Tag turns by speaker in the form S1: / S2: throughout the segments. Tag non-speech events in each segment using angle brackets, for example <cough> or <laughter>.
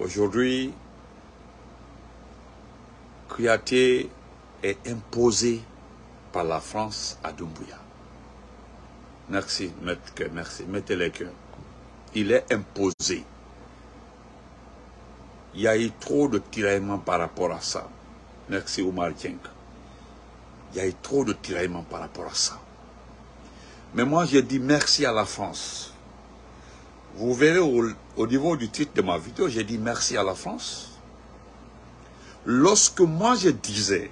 S1: Aujourd'hui, Kouyaté est imposé par la France à Doumbouya. Merci, merci, mettez les cœurs. Il est imposé. Il y a eu trop de tiraillements par rapport à ça. Merci Oumar Tienk. Il y a eu trop de tiraillements par rapport à ça. Mais moi, j'ai dit merci à la France. Vous verrez au, au niveau du titre de ma vidéo, j'ai dit merci à la France. Lorsque moi je disais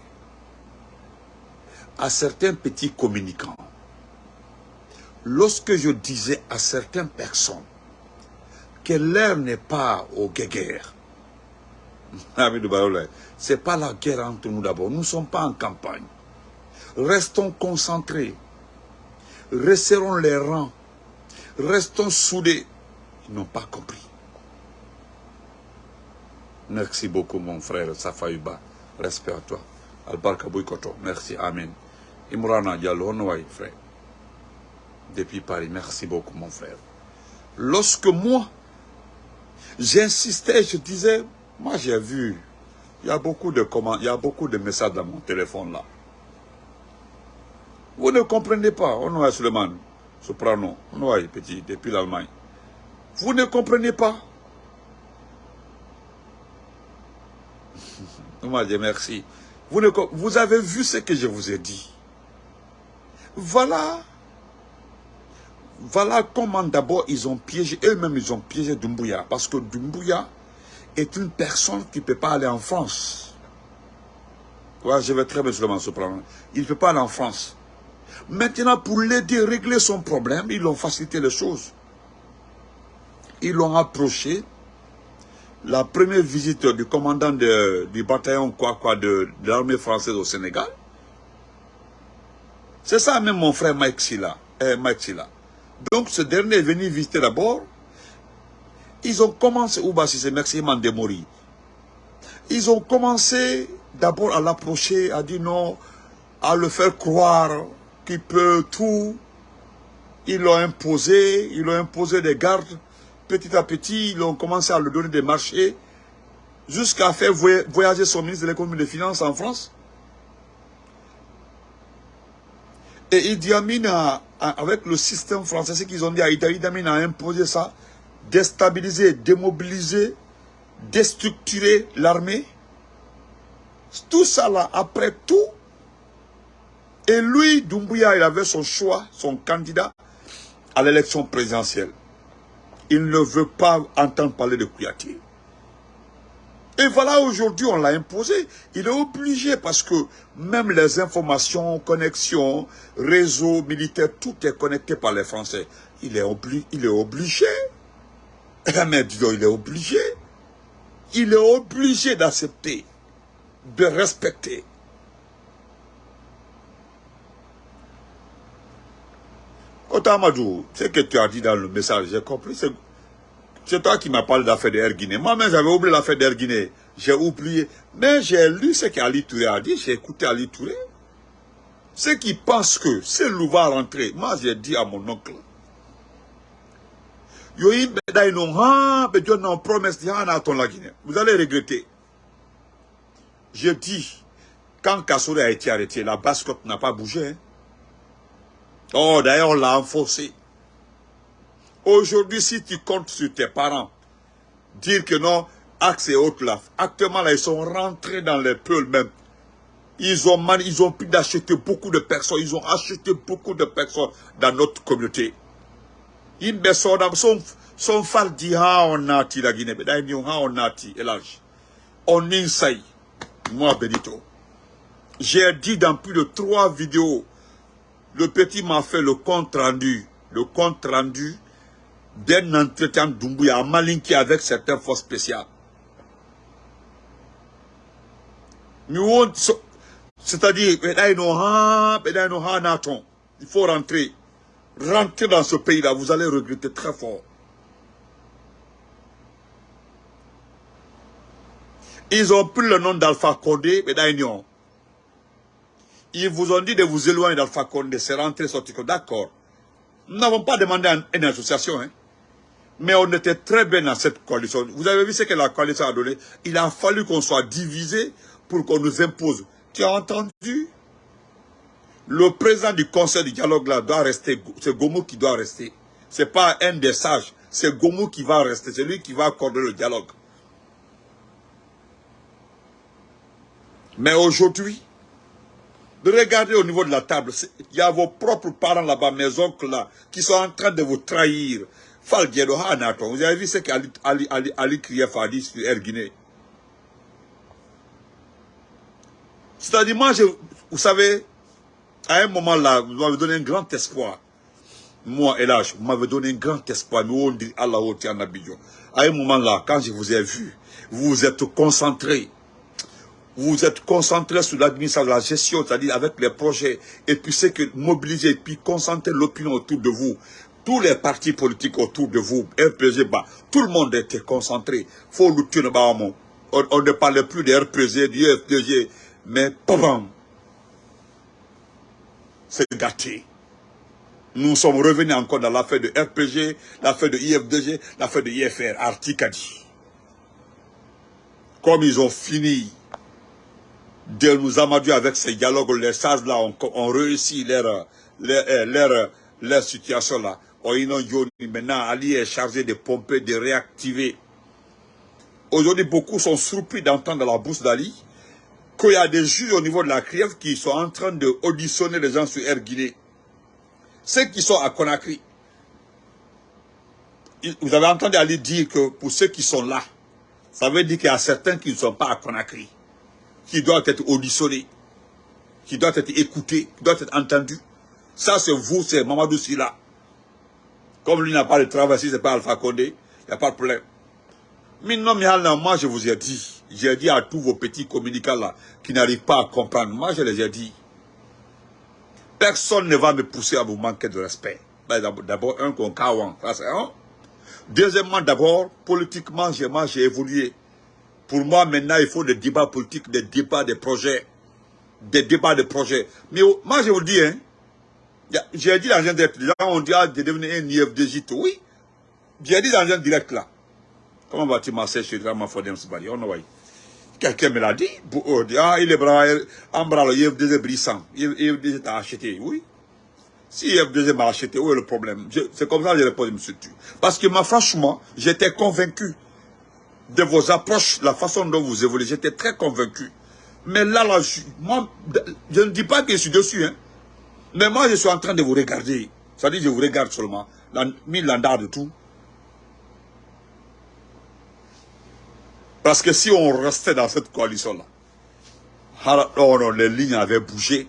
S1: à certains petits communicants, lorsque je disais à certaines personnes que l'heure n'est pas aux guerres, <laughs> c'est pas la guerre entre nous d'abord, nous ne sommes pas en campagne. Restons concentrés, resserrons les rangs, restons soudés. N'ont pas compris. Merci beaucoup mon frère Safayuba. Respect à toi. Albarka Koto. Merci. Amen. Imrana Diallo, frère. Depuis Paris. Merci beaucoup mon frère. Lorsque moi, j'insistais, je disais, moi j'ai vu, il y a beaucoup de comment, il y a beaucoup de messages dans mon téléphone là. Vous ne comprenez pas, on voit Suleiman, Soprano, on voit petit, depuis l'Allemagne. Vous ne comprenez pas. <laughs> Moi, je merci. Vous, ne, vous avez vu ce que je vous ai dit. Voilà. Voilà comment d'abord ils ont piégé, eux-mêmes ils ont piégé Dumbuya. Parce que Dumbuya est une personne qui ne peut pas aller en France. Ouais, je vais très bien seulement ce problème. Il ne peut pas aller en France. Maintenant, pour l'aider à régler son problème, ils ont facilité les choses. Ils l'ont approché. La première visite du commandant du bataillon de, l'armée française au Sénégal. C'est ça même mon frère Mike Silla. Eh, Mike Silla. Donc ce dernier est venu visiter d'abord. Ils ont commencé, Ouba c'est merci Mandemori. Ils ont commencé d'abord à l'approcher, à dire non, à le faire croire qu'il peut tout. Ils l'ont imposé, ils l'ont imposé des gardes petit à petit, ils ont commencé à lui donner des marchés jusqu'à faire voyager son ministre de l'économie et des finances en France. Et Idi Amin, avec le système français, ce qu'ils ont dit à Idi Amin a imposé ça, déstabiliser, démobiliser, déstructurer l'armée. Tout ça là, après tout, et lui, Doumbouya, il avait son choix, son candidat à l'élection présidentielle il ne veut pas entendre parler de Kouyaté. Et voilà, aujourd'hui, on l'a imposé. Il est obligé parce que même les informations, connexions, réseaux militaires, tout est connecté par les Français. Il est, il est obligé. <laughs> Mais disons, il est obligé. Il est obligé d'accepter, de respecter. Otamadou, ce que tu as dit dans le message, j'ai compris, c'est toi qui m'as parlé d'affaire d'Air Guinée. Moi-même, j'avais oublié l'affaire d'Air Guinée. J'ai oublié. Mais j'ai lu ce qu'Ali Touré a dit, j'ai écouté Ali Touré. Ceux qui pensent que c'est va rentrer, moi j'ai dit à mon oncle, vous allez regretter. J'ai dit, quand Kassoure a été arrêté, la basse n'a pas bougé. Hein. Oh, d'ailleurs, on l'a enfoncé. Aujourd'hui, si tu comptes sur tes parents, dire que non, Axe et autres là, actuellement là, ils sont rentrés dans les peuls même. Ils ont, ils ont pu d'acheter beaucoup de personnes, ils ont acheté beaucoup de personnes dans notre communauté. Ils sont son fal dit ha on nati la Guinée, mais d'ailleurs ha on nati elage. On insay, moi Benito. J'ai dit dans plus de trois vidéos le petit m'a fait le compte rendu, le compte rendu d'un entretien d'Umbuya à Malinki avec certaines forces spéciales. C'est-à-dire, il faut rentrer. Rentrer dans ce pays-là, vous allez regretter très fort. Ils ont pris le nom d'Alpha Condé, mais ils vous ont dit de vous éloigner d'Alpha Condé, c'est rentré, sortir. D'accord. Nous n'avons pas demandé une association. Hein. Mais on était très bien dans cette coalition. Vous avez vu ce que la coalition a donné? Il a fallu qu'on soit divisé pour qu'on nous impose. Tu as entendu? Le président du conseil du dialogue là doit rester. C'est Gomu qui doit rester. Ce n'est pas un des sages. C'est Gomu qui va rester. C'est lui qui va accorder le dialogue. Mais aujourd'hui, de regarder au niveau de la table, il y a vos propres parents là-bas, mes oncles là, qui sont en train de vous trahir. Vous avez vu ce qu'Ali Ali, Ali, Krief a dit sur Erguiné. C'est-à-dire, moi, vous savez, à un moment là, vous m'avez donné un grand espoir. Moi, là, vous m'avez donné un grand espoir. Nous, on dit Allah À un moment là, quand je vous ai vu, vous vous êtes concentré vous êtes concentré sur l'administration, la gestion, c'est-à-dire avec les projets, et puis c'est que mobiliser, et puis concentrer l'opinion autour de vous, tous les partis politiques autour de vous, RPG, bah, tout le monde était concentré. Faut nous tuer, on, on ne parlait plus de RPG, du FDG, mais pam, c'est gâté. Nous sommes revenus encore dans l'affaire de RPG, l'affaire de IFDG, l'affaire de IFR, Articadi. Comme ils ont fini de nous amadouer avec ces dialogues, les sages là ont, réussi leur, leur, situation là. Maintenant, Ali est chargé de pomper, de réactiver. Aujourd'hui, beaucoup sont surpris d'entendre la bouche d'Ali qu'il y a des juges au niveau de la CRIEF qui sont en train de auditionner les gens sur Air Guinée. Ceux qui sont à Conakry. Vous avez entendu Ali dire que pour ceux qui sont là, ça veut dire qu'il y a certains qui ne sont pas à Conakry qui doit être auditionné, qui doit être écouté, qui doit être entendu. Ça, c'est vous, c'est Mamadou Silla. Comme lui n'a pas de travail, si ce n'est pas Alpha Condé, il n'y a pas de problème. Mais non, mais moi, je vous ai dit, j'ai dit à tous vos petits communicants là, qui n'arrivent pas à comprendre, moi, je les ai dit, personne ne va me pousser à vous manquer de respect. Ben, d'abord, un, qu'on ça c'est un. Deuxièmement, d'abord, politiquement, j'ai évolué. Pour moi, maintenant, il faut des débats politiques, des débats de projets. Des débats de projets. Mais moi, je vous dis, hein, j'ai dit dans un direct, les gens ont dit ah, de devenir un IFDJ, oui. J'ai dit dans un direct là. Comment vas-tu marcher chez Drama Fodem Sibali On voit. Quelqu'un me l'a dit. Ah, il est bras, en bras, le IFDJ brissant. Acheté, oui. Si IFDJ m'a acheté, où est le problème? C'est comme ça que je réponds, monsieur. Parce que moi, franchement, j'étais convaincu de vos approches, la façon dont vous évoluez, j'étais très convaincu. Mais là, je, moi, ne dis pas que je suis dessus, hein. Mais moi, je suis en train de vous regarder. Dit, je vous regarde seulement. Mille landard de tout. Parce que si on restait dans cette coalition-là, alors les lignes avaient bougé.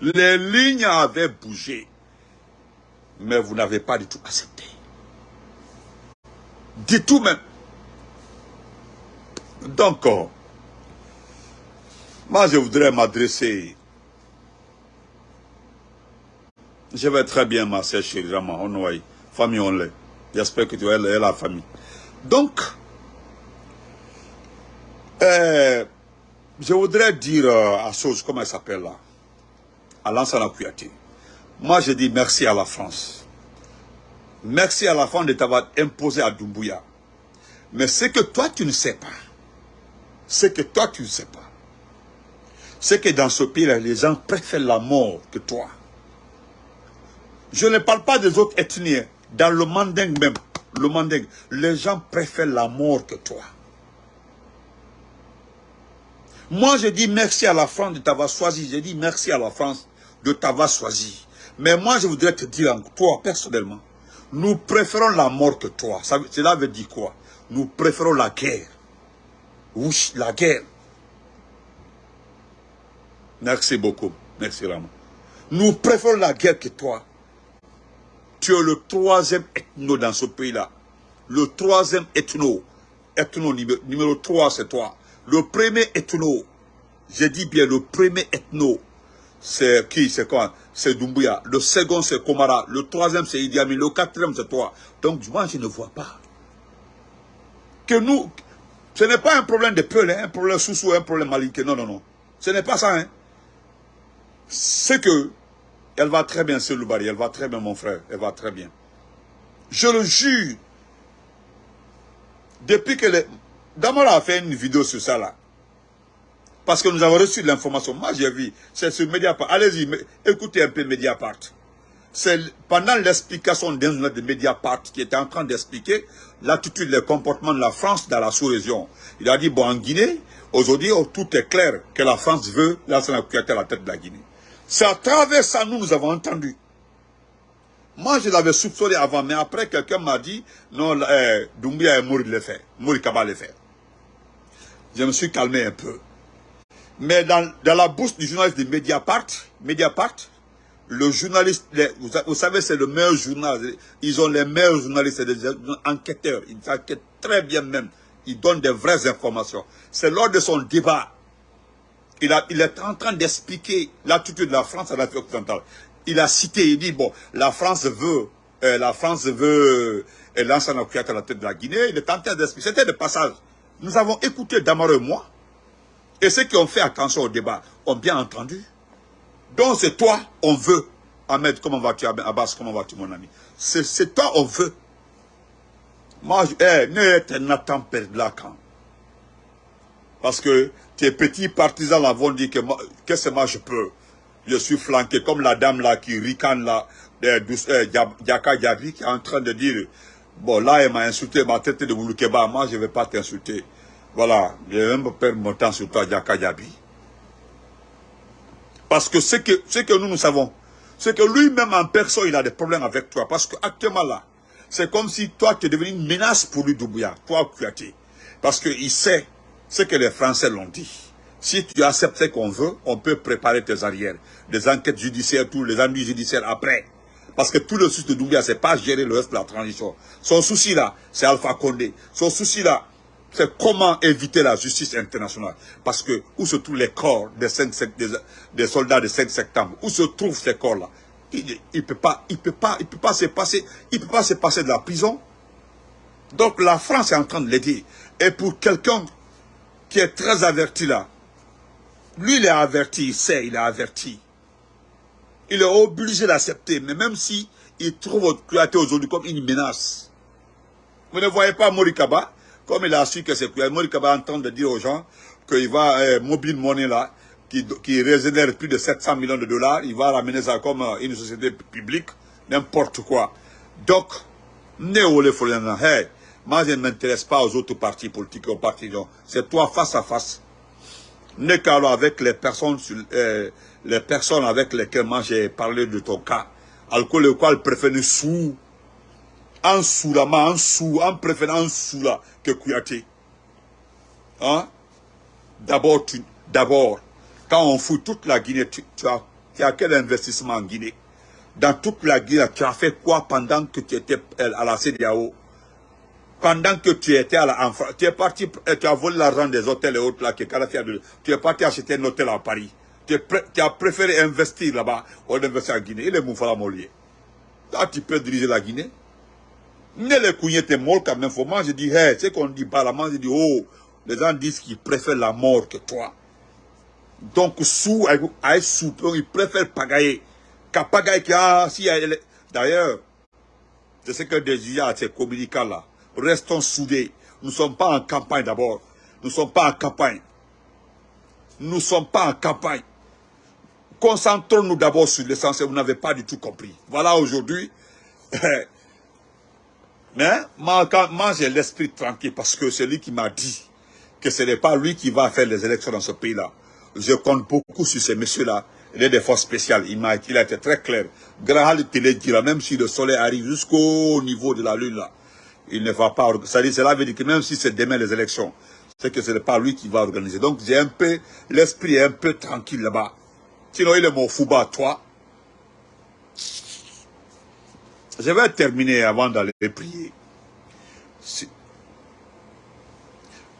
S1: Les lignes avaient bougé. Mais vous n'avez pas du tout accepté. Du tout même. Donc, moi je voudrais m'adresser. Je vais très bien, ma sœur chérie, on famille on l'est. J'espère que tu es la famille. Donc, euh, je voudrais dire euh, à chose, comment elle s'appelle là, à Lansana Kouyaté. Moi, je dis merci à la France. Merci à la France de t'avoir imposé à Doumbouya. Mais ce que toi, tu ne sais pas, c'est que toi, tu ne sais pas. C'est que dans ce pays-là, les gens préfèrent la mort que toi. Je ne parle pas des autres ethnies. Dans le manding même, les gens préfèrent la mort que toi. Moi, je dis merci à la France de t'avoir choisi. Je dis merci à la France de t'avoir choisi. Mais moi, je voudrais te dire, toi, personnellement, nous préférons la mort que toi. cela veut dire quoi? Nous préférons la guerre. Oui, la guerre. Merci beaucoup. Merci vraiment. Nous préférons la guerre que toi. Tu es le troisième ethno dans ce pays-là. Le troisième ethno. Ethno numéro, 3, c'est toi. Le premier ethno. Je dis bien le premier ethno. C'est qui? C'est quoi? C'est Doumbouya. Le second, c'est Komara. Le troisième, c'est Idi Amin. Le quatrième, c'est toi. Donc, moi, je ne vois pas. Que nous, ce n'est pas un problème de peul, hein, un problème sous-sous, un problème malinque. Non, non, non. Ce n'est pas ça. Hein. C'est que elle va très bien, c'est Loubari. Elle va très bien, mon frère. Elle va très bien. Je le jure. Depuis que les... Damara a fait une vidéo sur ça là. Parce que nous avons reçu l'information. Moi, j'ai vu. C'est sur Mediapart. Allez-y, écoutez un peu Mediapart. C'est pendant l'explication d'un journal de Mediapart qui était en train d'expliquer l'attitude, le comportement de la France dans la sous-région. Il a dit, bon, en Guinée, aujourd'hui, oh, tout est clair que la France veut la à la tête de la Guinée. C'est à travers ça, nous, nous avons entendu. Moi, je l'avais soupçonné avant, mais après, quelqu'un m'a dit, non, eh, Doumbia est mort de le faire. Mouri Kaba le faire. Je me suis calmé un peu. Mais dans, dans la bouche du journaliste de Mediapart, Mediapart, le journaliste, vous, savez, c'est le meilleur journal. Ils ont les meilleurs journalistes, des enquêteurs. Ils enquêtent très bien même. Ils donnent des vraies informations. C'est lors de son débat. Il, a, il est en train d'expliquer l'attitude de la France à l'Afrique occidentale. Il a cité, il dit, bon, la France veut, euh, la France veut euh, lancer un à la tête de la Guinée. Il est en train d'expliquer. C'était le passage. Nous avons écouté Damaro et moi. Et ceux qui ont fait attention au débat ont bien entendu. Donc c'est toi, on veut. Ahmed, comment vas-tu? Abbas, comment vas-tu mon ami? C'est toi, on veut. Moi, je, hey, ne Nathan quand Parce que tes petits partisans là vont dire que qu'est-ce que moi je peux. Je suis flanqué comme la dame là qui ricane là, euh, qui est en train de dire, bon là elle m'a insulté, m'a traité de Mouloukeba, moi je ne vais pas t'insulter. Voilà, je vais même perdre mon temps sur toi Diaka Diaby. Parce que ce que, ce que nous, nous savons, c'est que lui-même en personne, il a des problèmes avec toi. Parce qu'actuellement là, c'est comme si toi, tu es devenu une menace pour lui, Doubouya, toi, Kouyaté. Parce qu'il sait ce que les Français l'ont dit. Si tu acceptes ce qu'on veut, on peut préparer tes arrières. Des enquêtes judiciaires, tous les ennuis judiciaires après. Parce que tout le souci de Doubouya, c'est pas gérer le reste de la transition. Son souci là, c'est Alpha Condé. Son souci là, c'est comment éviter la justice internationale. Parce que où se trouvent les corps des, soldats de 5 septembre Où se trouvent ces corps-là? Il ne peut pas, il peut peut pas se passer, il peut pas se passer de la prison. Donc la France est en train de l'aider. Et pour quelqu'un qui est très averti là, lui il est averti, il sait, il est averti. Il est obligé d'accepter, mais même si il trouve Kouyaté aujourd'hui comme une menace. Vous ne voyez pas Morikaba comme il a su que c'est Morikaba en train de dire aux gens qu'il va, euh, Mobile Money là, qui, qui régénère plus de 700 millions de dollars, il va ramener ça comme euh, une société publique, n'importe quoi. Donc, le hey, moi je ne m'intéresse pas aux autres partis politiques, aux partis, c'est toi face à face. Nekalo avec les personnes, euh, les personnes avec lesquelles moi j'ai parlé de ton cas, alcool le qual préfère sous en en sous, en préférant en sous là que Kouyaté. Hein? D'abord, d'abord, quand on fout toute la Guinée, tu, as, tu as quel investissement en Guinée? Dans toute la Guinée, tu as fait quoi pendant que tu étais à la CDAO Pendant que tu étais à la tu es parti, euh, tu as volé l'argent des hôtels et autres là, que tu es parti acheter un hôtel à Paris. Tu, as préféré investir là-bas, on investir en Guinée. Il est Moufala Molier. Là, tu peux diriger la Guinée. Ne les couilles mort quand même. Moi, je dis, hey, ce qu'on dit pas là, moi, je dis, oh, les gens disent qu'ils préfèrent la mort que toi. Donc, sous, sous, ils préfèrent pagailler. Qu'à pagailler, ah, si, d'ailleurs, c'est ce que à ces communicants là. Restons soudés. Nous ne sommes pas en campagne d'abord. Nous ne sommes pas en campagne. Nous ne sommes pas en campagne. Concentrons-nous d'abord sur l'essentiel. Vous n'avez pas du tout compris. Voilà aujourd'hui, <laughs> Mais moi, j'ai l'esprit tranquille parce que c'est lui qui m'a dit que ce n'est pas lui qui va faire les élections dans ce pays-là. Je compte beaucoup sur ces messieurs-là. Il est des forces spéciales. Il, a, été très clair. Graham Télé dira, même si le soleil arrive jusqu'au niveau de la lune, là, il ne va pas... C'est-à-dire, cela veut dire que même si c'est demain les élections, c'est que ce n'est pas lui qui va organiser. Donc, j'ai un peu... L'esprit est un peu tranquille là-bas. Sinon, il est mon fouba, toi. Je vais terminer avant d'aller prier.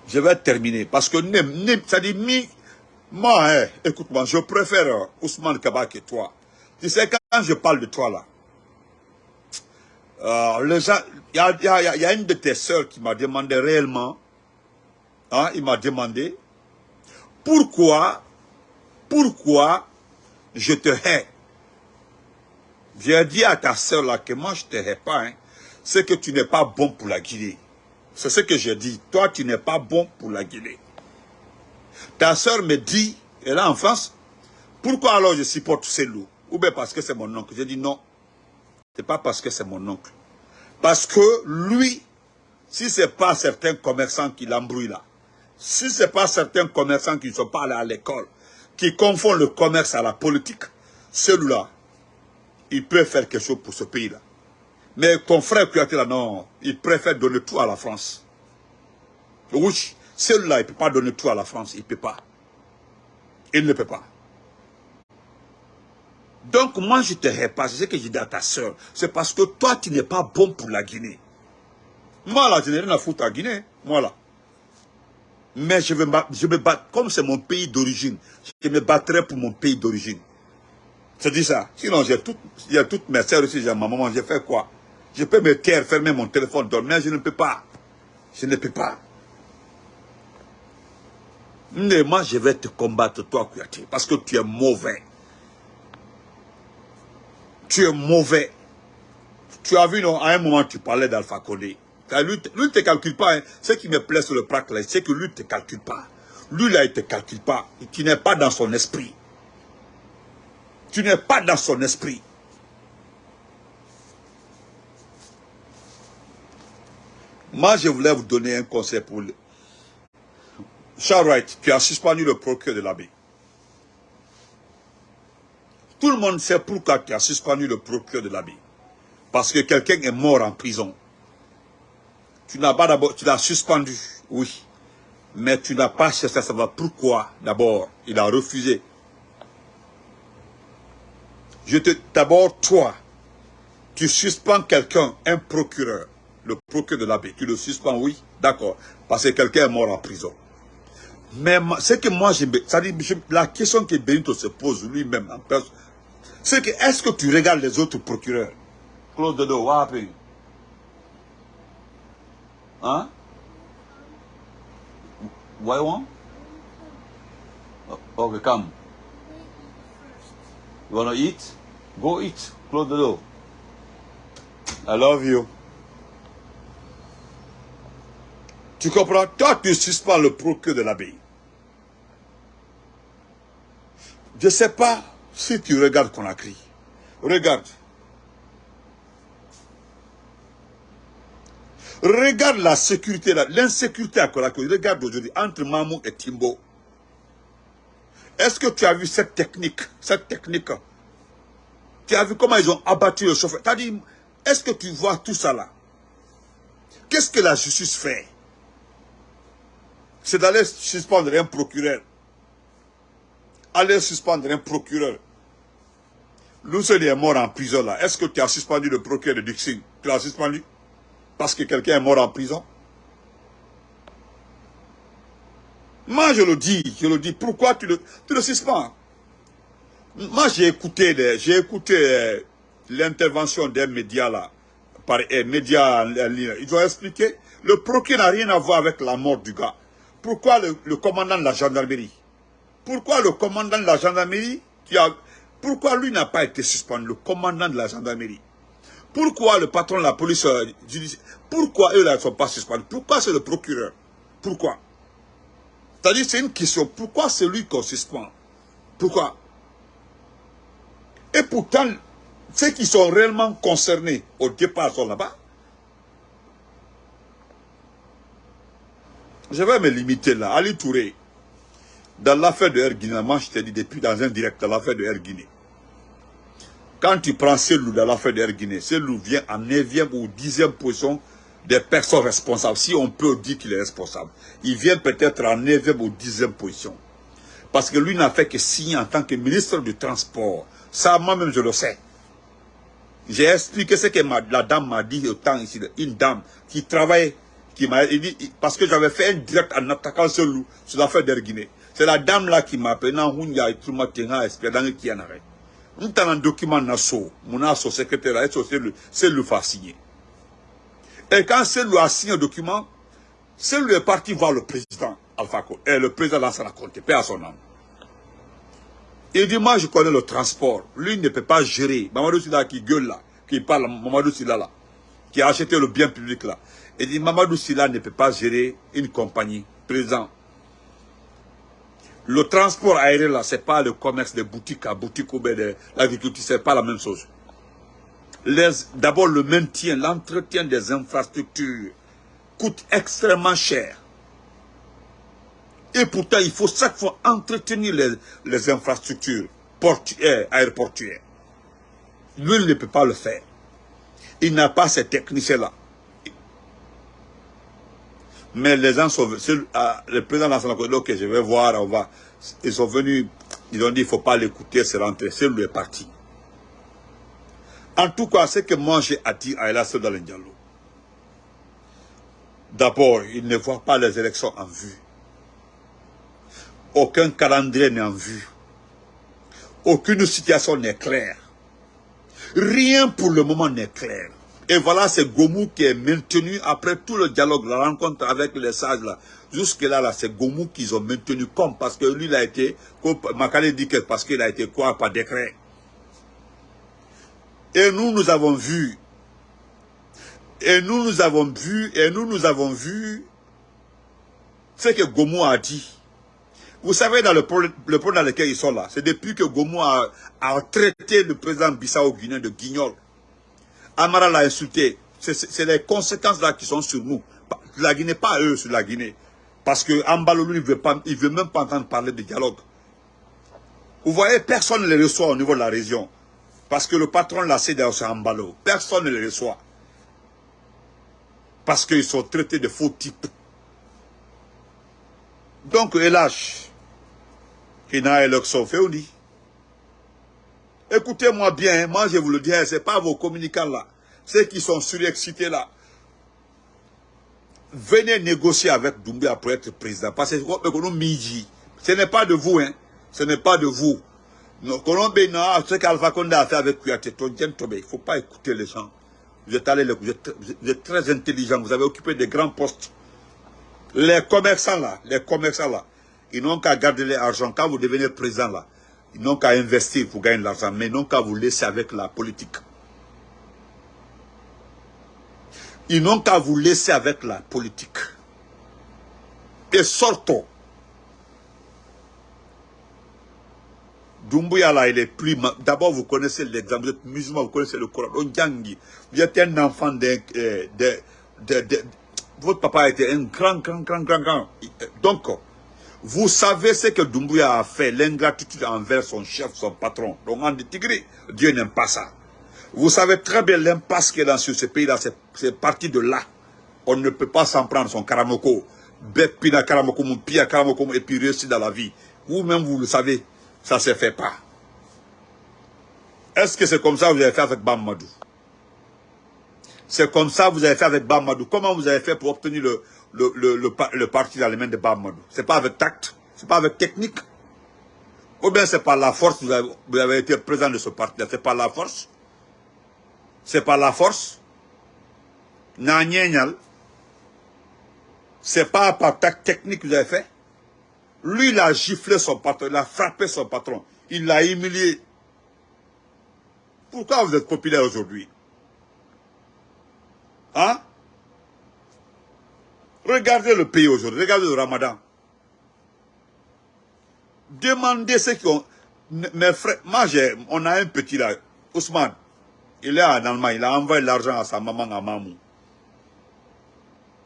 S1: Je vais terminer parce que ça dit moi, hein, écoute-moi, je préfère euh, Ousmane Kaba que toi. Tu sais, quand je parle de toi là, euh, il y a, y a, une de tes soeurs qui m'a demandé réellement, hein, il m'a demandé, pourquoi, pourquoi je te hais? J'ai dit à ta soeur là que moi je ne te hais pas. Hein. c'est que tu n'es pas bon pour la Guinée. C'est ce que j'ai dit. Toi, tu n'es pas bon pour la Guinée. Ta soeur me dit, elle est en France, pourquoi alors je supporte ces loups Ou bien parce que c'est mon oncle? J'ai dit non. C'est pas parce que c'est mon oncle. Parce que lui, si ce n'est pas certains commerçants qui l'embrouillent là, si ce n'est pas certains commerçants qui ne sont pas allés à l'école, qui confondent le commerce à la politique, celui-là, il peut faire quelque chose pour ce pays-là. Mais ton frère été là, non, il préfère donner tout à la France. Oui, celui-là, il ne peut pas donner tout à la France, il ne peut pas. Il ne peut pas. Donc moi je te répasse, c'est ce que j'ai dit à ta soeur. C'est parce que toi tu n'es pas bon pour la Guinée. Moi là, je n'ai rien à foutre à Guinée. Moi là. Mais je, vais, je me bats, comme c'est mon pays d'origine, je me battrai pour mon pays d'origine. C'est dit ça. Sinon, j'ai a toutes mes soeurs aussi, j'ai ma maman, j'ai fait quoi? Je peux me taire, fermer mon téléphone, dormir, je ne peux pas. Je ne peux pas. Mais moi, je vais te combattre, toi, Kouyaté, parce que tu es mauvais tu es mauvais. Tu as vu, non, à un moment, tu parlais d'Alpha Condé. Lui, lui ne te calcule pas. Hein. Ce qui me plaît sur le prac, c'est que lui ne te calcule pas. Lui, là, il ne te calcule pas. Tu n'es pas dans son esprit. Tu n'es pas dans son esprit. Moi, je voulais vous donner un conseil pour... Le... Charles Wright, tu as suspendu le procureur de l'abbé. Tout le monde sait pourquoi tu as suspendu le procureur de l'habit. Parce que quelqu'un est mort en prison. Tu pas d'abord, tu l'as suspendu, oui. Mais tu n'as pas cherché à savoir pourquoi d'abord il a refusé. Je te, d'abord toi, tu suspends quelqu'un, un procureur, le procureur de l'abbé, tu le suspends, oui, d'accord, parce que quelqu'un est mort en prison. Mais ce que moi, dit, la question que Benito se pose lui-même en personne, c'est que, est-ce que tu regardes les autres procureurs? Claude Dodo, what happened? Hein? Why one? Oh, okay. You? Go eat, Claude Dodo. I love you. Tu comprends? Toi, tu suspends le procureur de l'abbaye. Je ne sais pas si tu regardes Conakry, regarde. Regarde la sécurité, l'insécurité à Conakry. Regarde aujourd'hui entre Mamou et Timbo. Est-ce que tu as vu cette technique Cette technique. Tu as vu comment ils ont abattu le chauffeur? As dit, est-ce que tu vois tout ça là? Qu'est-ce que la justice fait? C'est d'aller suspendre un procureur. Aller suspendre un procureur. Lucien est mort en prison là. Est-ce que tu as suspendu le procureur de Dixon Tu l'as suspendu? Parce que quelqu'un est mort en prison? Moi je le dis, je le dis. Pourquoi tu le, suspends? Moi j'ai écouté, j'ai écouté euh, l'intervention des médias là, par eh, médias Ils ont expliqué, le procureur n'a rien à voir avec la mort du gars. Pourquoi le, commandant de la gendarmerie? Pourquoi le commandant de la gendarmerie qui a pourquoi lui n'a pas été suspendu, le commandant de la gendarmerie. Pourquoi le patron de la police euh, judiciaire Pourquoi eux ne sont pas suspendus? Pourquoi c'est le procureur? Pourquoi? C'est-à-dire, c'est une question. Pourquoi c'est lui qu'on suspend Pourquoi? Et pourtant, ceux qui sont réellement concernés au départ sont là-bas. Je vais me limiter là. Ali Touré, dans l'affaire de Erguiné, moi je t'ai dit depuis dans un direct, dans l'affaire de Erguiné, quand tu prends Selou dans l'affaire d'Erguiné, Selou vient en 9e ou 10e position des personnes responsables, si on peut dire qu'il est responsable. Il vient peut-être en 9e ou 10e position. Parce que lui n'a fait que signer en tant que ministre du Transport. Ça, moi-même, je le sais. J'ai expliqué ce que la dame m'a dit au temps ici, une dame qui travaille, qui m'a dit, parce que j'avais fait un direct en attaquant Selou sur l'affaire d'Erguiné. C'est la dame là qui m'a appelé, non, il y a tout le qui en arrête n un document mon secrétaire est c'est le signer et quand c'est lui a signé un document lui est parti voir le président Alpha et le président Lansana Conté paix à son âme il dit moi je connais le transport lui ne peut pas gérer Mamadou Silla qui gueule là qui parle Mamadou Silla là qui a acheté le bien public là. Il dit Mamadou Silla ne peut pas gérer une compagnie présent. Le transport aérien là, c'est pas le commerce de boutique à boutique ou de l'agriculture, c'est pas la même chose. D'abord le maintien, l'entretien des infrastructures coûte extrêmement cher. Et pourtant, il faut chaque fois entretenir les, infrastructures portuaires, aéroportuaires. Lui, il ne peut pas le faire. Il n'a pas ces techniciens-là. Mais les gens sont venus, ah, le président de l'Assemblée, ok, je vais voir, on va. Ils sont venus, ils ont dit, il ne faut pas l'écouter, c'est rentré, c'est lui est parti. En tout cas, ce que moi j'ai à dire à Elas dialogue. D'abord, il ne voit pas les élections en vue. Aucun calendrier n'est en vue. Aucune situation n'est claire. Rien pour le moment n'est clair. Et voilà, c'est Gomou qui est maintenu après tout le dialogue, la rencontre avec les sages là. Jusque-là, là, c'est Gomou qu'ils ont maintenu comme parce que lui, il a été, Makale dit que parce qu'il a été quoi par décret. Et nous, nous avons vu, et nous, nous avons vu, et nous, nous avons vu ce que Gomou a dit. Vous savez, dans le problème, dans lequel ils sont là, c'est depuis que Gomo a, traité le président Bissau-Guinée de guignol. Amara l'a insulté. C'est les conséquences là qui sont sur nous. La Guinée, pas eux sur la Guinée. Parce que Ambalo, lui, il veut, pas, il veut même pas entendre parler de dialogue. Vous voyez, personne ne les reçoit au niveau de la région. Parce que le patron l'a cédé sur Ambalo. Personne ne les reçoit. Parce qu'ils sont traités de faux types. Donc, hélas, Écoutez-moi bien, moi je vous le dis, ce n'est pas vos communicants là, ceux qui sont surexcités là. Venez négocier avec Doumbia pour être président. Parce que ce n'est pas de vous, hein. Ce n'est pas de vous. Ce qu'Alpha Condé a fait avec Kouyaté, il ne faut pas écouter les gens. Vous êtes, allé, vous êtes, très intelligent, vous avez occupé des grands postes. Les commerçants là, les commerçants là, ils n'ont qu'à garder l'argent. Quand vous devenez président là, ils n'ont qu'à investir pour gagner de l'argent, mais ils n'ont qu'à vous laisser avec la politique. Ils n'ont qu'à vous laisser avec la politique. Et sortons. Doumbouya là, il est plus... D'abord, vous connaissez l'exemple, vous êtes musulman, vous connaissez le Coran. Vous êtes un enfant d'un... Euh, votre papa été un grand, grand, grand, grand, grand. Donc, vous savez ce que Doumbouya a fait, l'ingratitude envers son chef, son patron. Donc en Tigri, Dieu n'aime pas ça. Vous savez très bien l'impasse qu'il y a dans ce pays-là, c'est parti de là. On ne peut pas s'en prendre son karamoko. Bepina karamoko, pia karamoko, et puis réussir dans la vie. Vous-même, vous le savez, ça ne se fait pas. Est-ce que c'est comme ça que vous avez fait avec Bamadou C'est comme ça que vous avez fait avec Bamadou. Comment vous avez fait pour obtenir le, le, le, parti dans les mains de Bamadou. Ce n'est pas avec tact, ce n'est pas avec technique? Ou bien c'est par la force que vous avez, été présent de ce parti-là? C'est par la force? C'est par la force? C'est pas par tact technique que vous avez fait? Lui, il a giflé son patron, il a frappé son patron. Il l'a humilié. Pourquoi vous êtes populaire aujourd'hui? Hein? Regardez le pays aujourd'hui, regardez le ramadan. Demandez ce ont... Mes frères, moi on a un petit là, Ousmane. Il est en Allemagne, il a envoyé l'argent à sa maman à Mamou.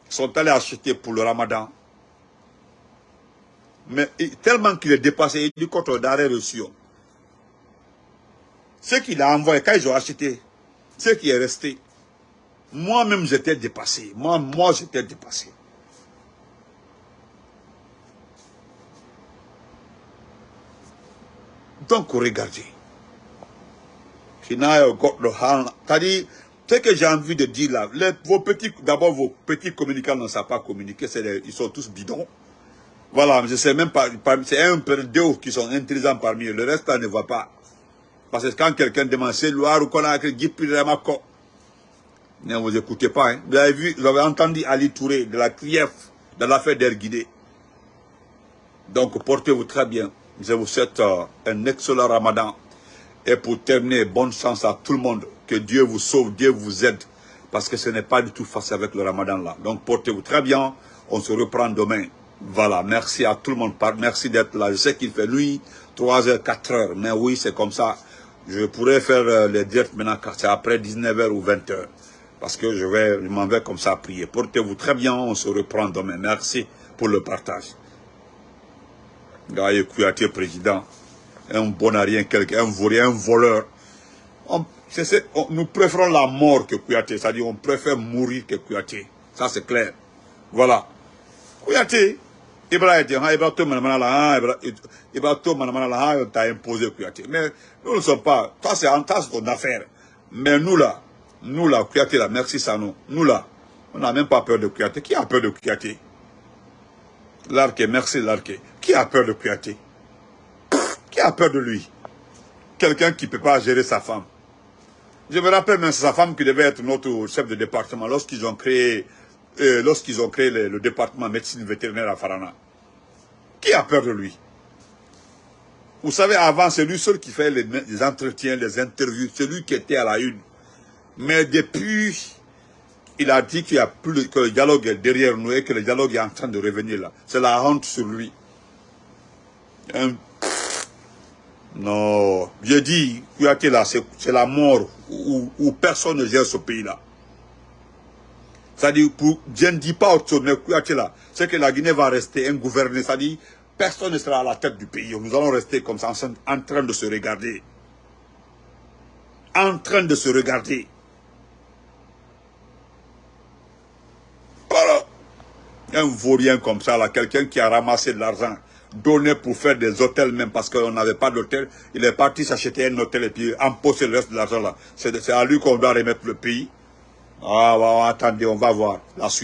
S1: Ils sont allés acheter pour le ramadan. Mais tellement qu'il est dépassé, il dit contre d'arrêt reçu. Ce qu'il a envoyé, quand ils ont acheté, ce qui est resté, moi-même j'étais dépassé. Moi, moi j'étais dépassé. Donc, regardez. C'est-à-dire, ce que j'ai envie de dire là, vos petits, d'abord vos petits communicants ne savent pas communiquer, ils sont tous bidons. Voilà, je sais même pas, c'est un peu deux qui sont intelligents parmi eux, le reste ne voit pas. Parce que quand quelqu'un demande, c'est Loire ou a écrit ne vous écoutez pas. Hein. Vous avez vu, vous avez entendu Ali Touré de la CRIEF, de l'affaire d'Erguidé. Donc portez-vous très bien. Je vous souhaite euh, un excellent ramadan. Et pour terminer, bonne chance à tout le monde. Que Dieu vous sauve, Dieu vous aide. parce que ce n'est pas du tout facile avec le ramadan là. Donc portez-vous très bien, on se reprend demain. Voilà, merci à tout le monde, merci d'être là. Je sais qu'il fait nuit, 3 h 4 h mais oui, c'est comme ça. Je pourrais faire euh, les directs maintenant, c'est après 19h ou 20h. Parce que je vais, je m'en vais comme ça prier. Portez-vous très bien, on se reprend demain. Merci pour le partage. Gaïe Kouyaté, président, un bonarien, quelqu'un, un vaurien, un voleur. nous préférons la mort que Kouyaté, c'est-à-dire on préfère mourir que Kouyaté. Ça c'est clair. Voilà. Kouyaté, Ibrahim t'a imposé Kouyaté. Mais nous ne sommes pas, ça c'est en tas ton affaire. Mais nous là, nous là, Kouyaté là, merci Sano, nous là, on n'a même pas peur de Kouyaté. Qui a peur de Kouyaté? L'arqué, merci l'arqué. Qui a peur de Kouyaté? Qui a peur de lui? Quelqu'un qui ne peut pas gérer sa femme. Je me rappelle même sa femme qui devait être notre chef de département lorsqu'ils ont créé, euh, lorsqu'ils ont créé le, département médecine vétérinaire à Farana. Qui a peur de lui? Vous savez, avant, c'est lui seul qui fait les, entretiens, les interviews, c'est lui qui était à la une. Mais depuis il a dit qu'il a plus que le dialogue est derrière nous et que le dialogue est en train de revenir là. C'est la honte sur lui. Non, je dis, c'est la mort où, personne ne gère ce pays-là. C'est-à-dire, je ne dis pas autre chose, mais c'est que la Guinée va rester un gouvernement. C'est-à-dire, personne ne sera à la tête du pays. Nous allons rester comme ça, en train de se regarder. En train de se regarder. un vaurien comme ça, là, quelqu'un qui a ramassé de l'argent, donné pour faire des hôtels même, parce qu'on n'avait pas d'hôtel, il est parti s'acheter un hôtel et puis emposer le reste de l'argent là. C'est à lui qu'on doit remettre le pays. Ah, attendez, on va voir la suite.